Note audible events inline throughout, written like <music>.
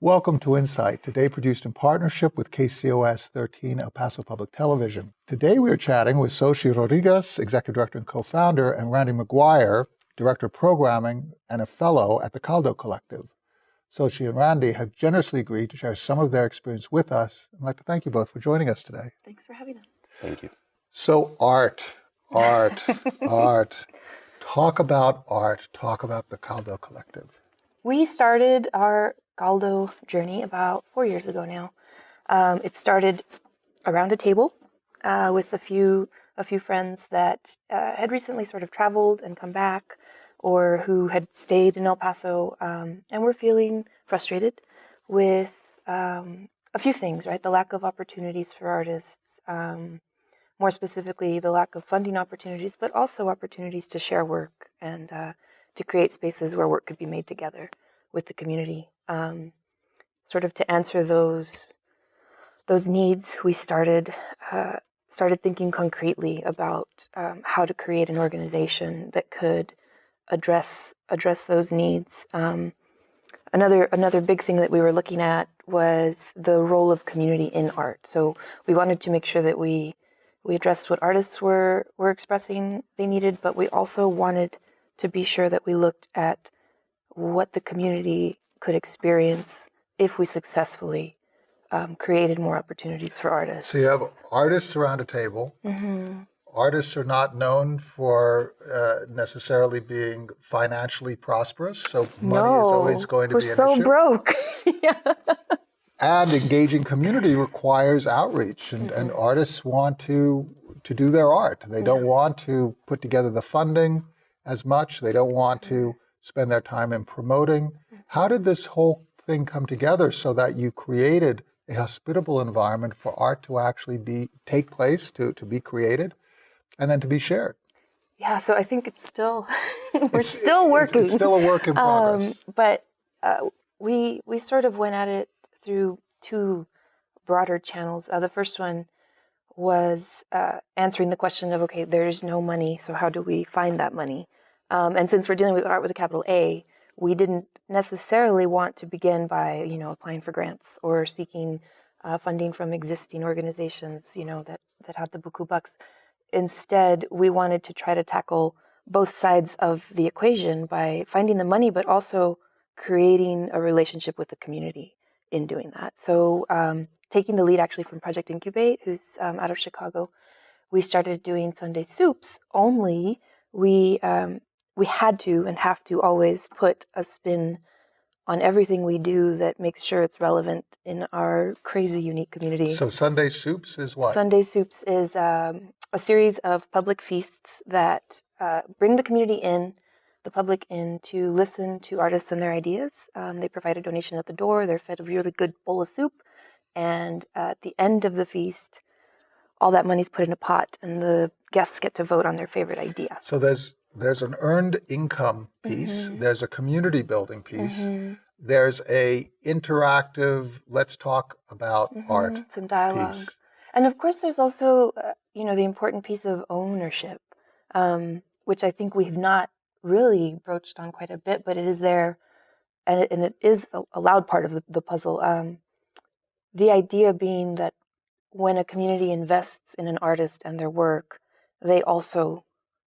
Welcome to Insight, today produced in partnership with KCOS 13 El Paso Public Television. Today we are chatting with Xochitl Rodriguez, Executive Director and co-founder, and Randy McGuire, Director of Programming and a Fellow at the Caldo Collective. Xochitl and Randy have generously agreed to share some of their experience with us. I'd like to thank you both for joining us today. Thanks for having us. Thank you. So art, art, <laughs> art. Talk about art. Talk about the Caldo Collective. We started our Caldo journey about four years ago now. Um, it started around a table uh, with a few a few friends that uh, had recently sort of traveled and come back, or who had stayed in El Paso um, and were feeling frustrated with um, a few things. Right, the lack of opportunities for artists. Um, more specifically, the lack of funding opportunities, but also opportunities to share work and uh, to create spaces where work could be made together with the community. Um, sort of to answer those those needs, we started uh, started thinking concretely about um, how to create an organization that could address address those needs. Um, another another big thing that we were looking at was the role of community in art. So we wanted to make sure that we we addressed what artists were were expressing they needed, but we also wanted to be sure that we looked at what the community could experience if we successfully um, created more opportunities for artists. So you have artists around a table. Mm-hmm. Artists are not known for uh, necessarily being financially prosperous, so money no, is always going to we're be an so issue. broke. <laughs> yeah. And engaging community requires outreach, and, mm-hmm. and artists want to to do their art. They don't yeah. want to put together the funding as much. They don't want to mm-hmm. spend their time in promoting. How did this whole thing come together so that you created a hospitable environment for art to actually be take place, to, to be created, and then to be shared? Yeah, so I think it's still <laughs> we're it's, still working. It's, still a work in <laughs> progress. Um, but uh, we we sort of went at it through two broader channels. Uh, the first one was uh, answering the question of okay, there's no money, so how do we find that money? Um, and since we're dealing with art with a capital A, we didn't necessarily want to begin by, you know, applying for grants or seeking uh, funding from existing organizations, you know, that, that had the buku bucks. Instead, we wanted to try to tackle both sides of the equation by finding the money, but also creating a relationship with the community in doing that. So, um, taking the lead actually from Project Incubate, who's um, out of Chicago, we started doing Sunday soups. Only we um, we had to and have to always put a spin on everything we do that makes sure it's relevant in our crazy unique community. So Sunday Soups is what? Sunday Soups is um, a series of public feasts that uh, bring the community in, the public in to listen to artists and their ideas. Um, they provide a donation at the door. They're fed a really good bowl of soup, and at the end of the feast, all that money's put in a pot, and the guests get to vote on their favorite idea. So there's there's an earned income piece, mm-hmm. there's a community building piece, mm-hmm. there's a interactive let's talk about mm-hmm. art some dialogue. Piece. And of course there's also uh, you know the important piece of ownership, um, which I think we've not really broached on quite a bit, but it is there and it, and it is a, a loud part of the, the puzzle. Um, the idea being that when a community invests in an artist and their work, they also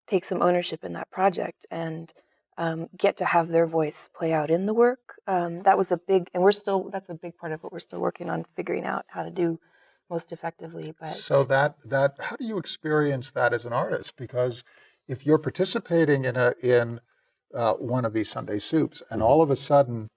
take some ownership in that project and um, get to have their voice play out in the work. Um, that was a big, and we're still, that's a big part of what we're still working on figuring out how to do most effectively. But So that, that, how do you experience that as an artist? Because if you're participating in a, in uh, one of these Sunday soups and all of a sudden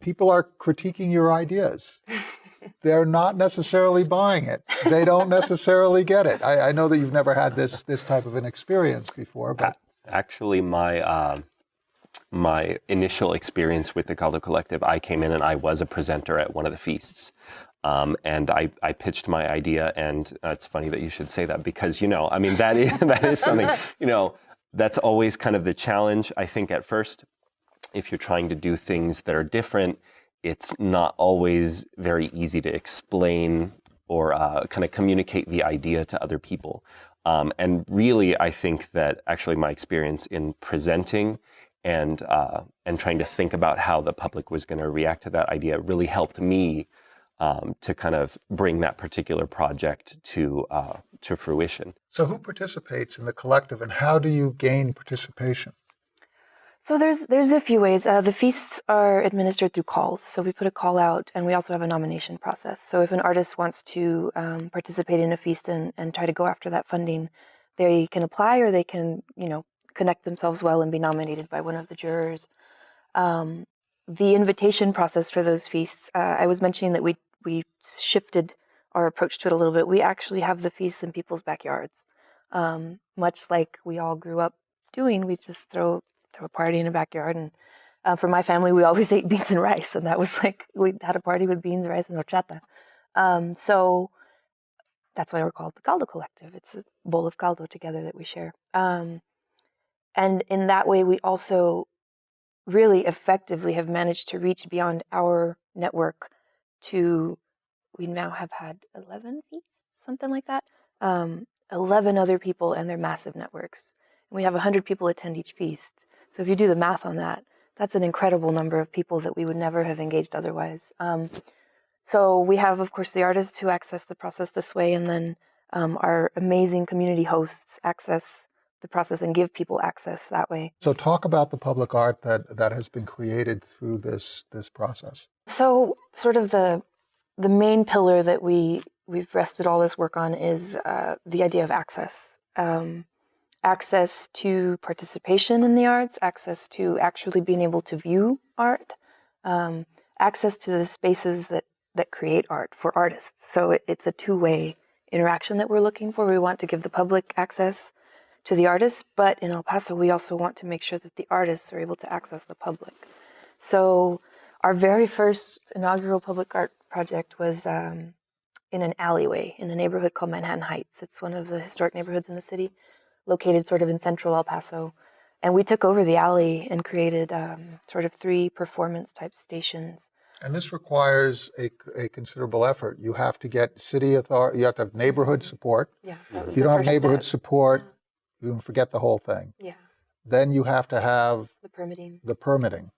people are critiquing your ideas <laughs> they're not necessarily buying it. They don't <laughs> necessarily get it. I, I, know that you've never had this this type of an experience before, but actually, my uh, my initial experience with the Caldo Collective, I came in and I was a presenter at one of the feasts. Um, and I, I pitched my idea, and uh, it's funny that you should say that because you know, I mean, that is <laughs> that is something you know that's always kind of the challenge. I think at first, if you're trying to do things that are different, it's not always very easy to explain or uh, kind of communicate the idea to other people. Um, and really, I think that actually my experience in presenting and uh, and trying to think about how the public was going to react to that idea really helped me um, to kind of bring that particular project to uh, to fruition. So, who participates in the collective, and how do you gain participation? So there's there's a few ways. Uh, the feasts are administered through calls. So we put a call out, and we also have a nomination process. So if an artist wants to um, participate in a feast and, and try to go after that funding, they can apply, or they can you know connect themselves well and be nominated by one of the jurors. Um, the invitation process for those feasts, uh, I was mentioning that we we shifted our approach to it a little bit. We actually have the feasts in people's backyards, um, much like we all grew up doing. We just throw a party in a backyard, and uh, for my family, we always <laughs> ate beans and rice, and that was like we had a party with beans, rice, and horchata. Um, so that's why we're called the Caldo Collective. It's a bowl of caldo together that we share. Um, and in that way, we also really effectively have managed to reach beyond our network to, we now have had 11 feasts, something like that. Um, 11 other people and their massive networks. And we have 100 people attend each feast. So if you do the math on that, that's an incredible number of people that we would never have engaged otherwise. Um, so we have, of course, the artists who access the process this way, and then um, our amazing community hosts access the process and give people access that way. So, talk about the public art that, that has been created through this this process. So, sort of the the main pillar that we we've rested all this work on is uh, the idea of access. Um, access to participation in the arts, access to actually being able to view art, um, access to the spaces that that create art for artists. So it, it's a two-way interaction that we're looking for. We want to give the public access to the artists, but in El Paso, we also want to make sure that the artists are able to access the public. So our very first inaugural public art project was um, in an alleyway in a neighborhood called Manhattan Heights. It's one of the historic neighborhoods in the city, located sort of in central El Paso. And we took over the alley and created um, sort of three performance type stations and this requires a, a considerable effort. You have to get city authority, you have to have neighborhood support. Yeah, that If you don't have neighborhood step. support, you can forget the whole thing. Yeah, Then you have to have the permitting. the permitting.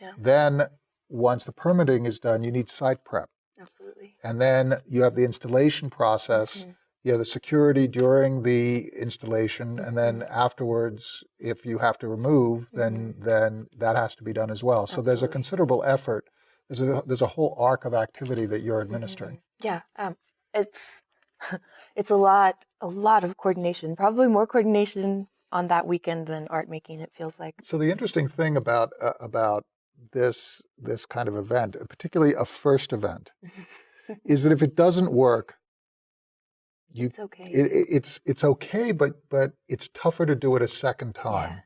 Yeah. Then, once the permitting is done, you need site prep. Absolutely. And then you have the installation process. Mhm. You have the security during the installation, and then Mm-hmm. afterwards, if you have to remove, then then that has to be done as well. So there's a considerable effort. There's a there's a whole arc of activity that you're administering. Yeah, um, it's <laughs> it's a lot a lot of coordination. Probably more coordination on that weekend than art making. It feels like. So the interesting thing about uh, about this this kind of event, particularly a first event, is that if it doesn't work, you It's okay. it, it- it's it's okay, but but it's tougher to do it a second time.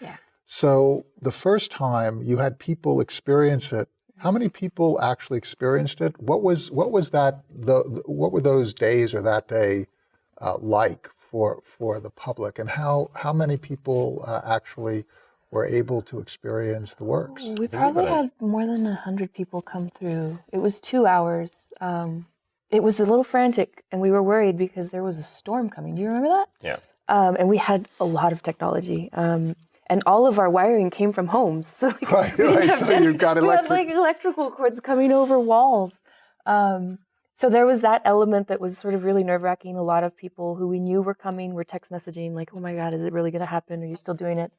yeah. So the first time you had people experience it. How many people actually experienced it? What was what was that? The, the- what were those days or that day uh, like for for the public, and how how many people uh, actually were able to experience the works? We probably had more than a hundred people come through. It was two hours. Um, it was a little frantic, and we were worried because there was a storm coming. Do you remember that? Yeah. Um, and we had a lot of technology. Um, and all of our wiring came from homes. <laughs> So like, Right, right. So you've got we had like electrical cords coming over walls. Um, so there was that element that was sort of really nerve wracking. A lot of people who we knew were coming were text messaging like, "Oh my God, is it really going to happen? Are you still doing it?"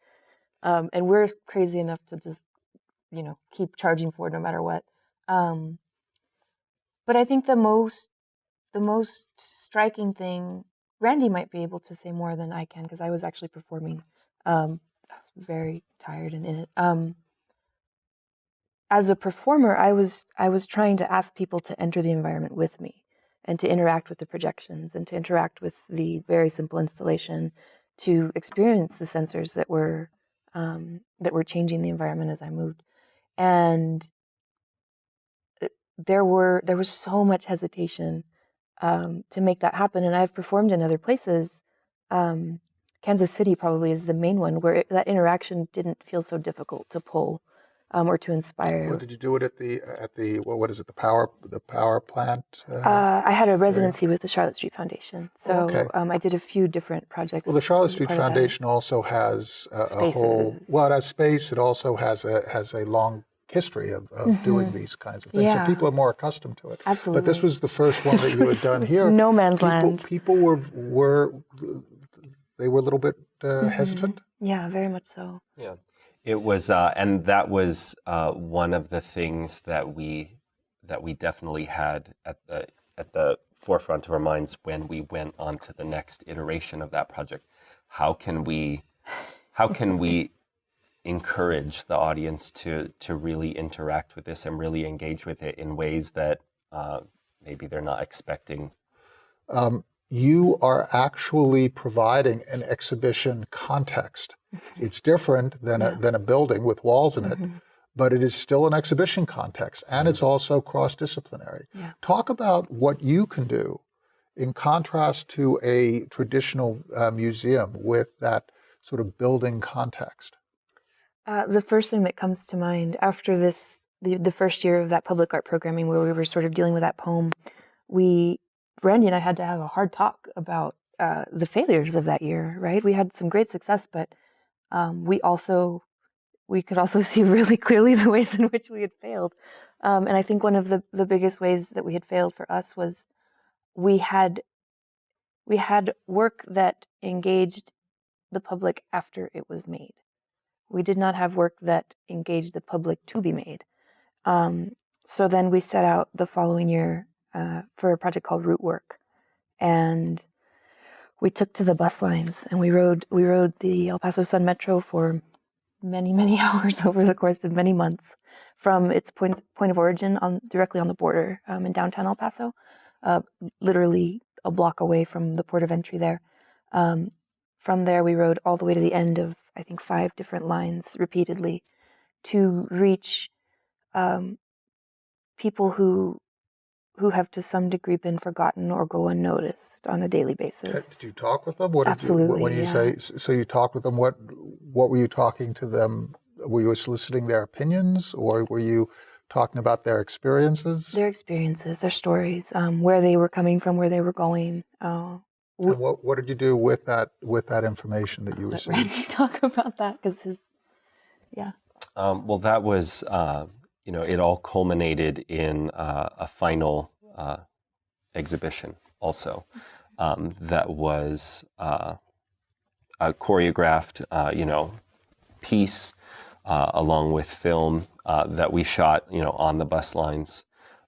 Um, and we're crazy enough to just, you know, keep charging for it no matter what. Um, but I think the most, the most striking thing, Randy might be able to say more than I can because I was actually performing. Um, I was very tired and in it. Um, as a performer, I was I was trying to ask people to enter the environment with me and to interact with the projections and to interact with the very simple installation, to experience the sensors that were um, that were changing the environment as I moved, and there were there was so much hesitation um, to make that happen. And I've performed in other places. Um, Kansas City probably is the main one where it, that interaction didn't feel so difficult to pull um, or to inspire. What did you do it at the at the what, what is it the power the power plant? Uh, Uh, I had a residency with the Charlotte Street Foundation, so Okay. um, I did a few different projects. well, the Charlotte Street part of that. Foundation also has a, a whole well, it has space. It also has a has a long history of, of doing these kinds of things, Mm-hmm. Yeah. so people are more accustomed to it. Absolutely. But this was the first one that <laughs> you had done here. no man's people, land. People were were they were a little bit uh, Mm-hmm. hesitant. Yeah, very much so. Yeah, it was, uh, and that was uh, one of the things that we that we definitely had at the at the forefront of our minds when we went on to the next iteration of that project. How can we, how can we encourage the audience to to really interact with this and really engage with it in ways that uh, maybe they're not expecting? you are actually providing an exhibition context. It's different than a, than a building with walls in it, but it is still an exhibition context, and it's also cross-disciplinary. Yeah. Talk about what you can do in contrast to a traditional uh, museum with that sort of building context. Uh, the first thing that comes to mind after this, the, the first year of that public art programming, where we were sort of dealing with that poem, we, Randy and I had to have a hard talk about uh, the failures of that year. Right? We had some great success, but um, we also we could also <laughs> see really clearly the ways in which we had failed. Um, and I think one of the the biggest ways that we had failed for us was we had we had work that engaged the public after it was made. We did not have work that engaged the public to be made. Um, so then we set out the following year uh, for a project called Root Work, and we took to the bus lines and we rode we rode the El Paso Sun Metro for many many <laughs> hours over the course of many months from its point point of origin on directly on the border um, in downtown El Paso, uh, literally a block away from the port of entry there. Um, from there, we rode all the way to the end of I think five different lines repeatedly to reach um, people who who have to some degree been forgotten or go unnoticed on a daily basis. Did you talk with them? What did Absolutely, you, when you yeah. say so, you talked with them. What what were you talking to them? Were you soliciting their opinions, or were you talking about their experiences? Their experiences, their stories, um, where they were coming from, where they were going. Uh, and what what did you do with that with that information that you let received? Randy <laughs> talk about that because his, yeah. Um, well, that was, uh, you know, it all culminated in uh, a final uh, exhibition also um, that was uh, a choreographed, uh, you know, piece uh, along with film uh, that we shot, you know, on the bus lines.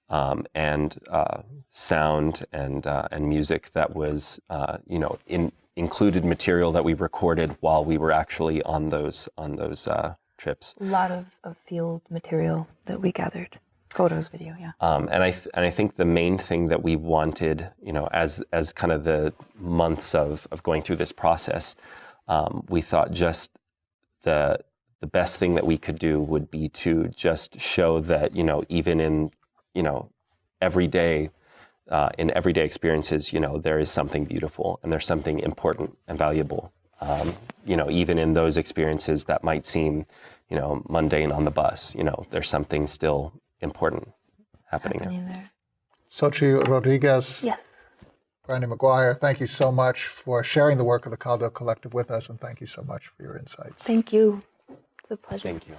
Um, and uh, sound and uh, and music that was uh, you know in included material that we recorded while we were actually on those on those uh, trips. A lot of, of field material that we gathered, photos, video, yeah. Um, and I th- and I think the main thing that we wanted, you know, as as kind of the months of of going through this process, um, we thought just the the best thing that we could do would be to just show that you know even in you know every day uh, in everyday experiences, you know, there is something beautiful and there's something important and valuable. Um, you know, even in those experiences that might seem, you know, mundane on the bus, you know, there's something still important happening there. There. Xochitl Rodriguez, Yes. Randy McGuire, thank you so much for sharing the work of the Caldo Collective with us, and thank you so much for your insights. Thank you. It's a pleasure. Thank you.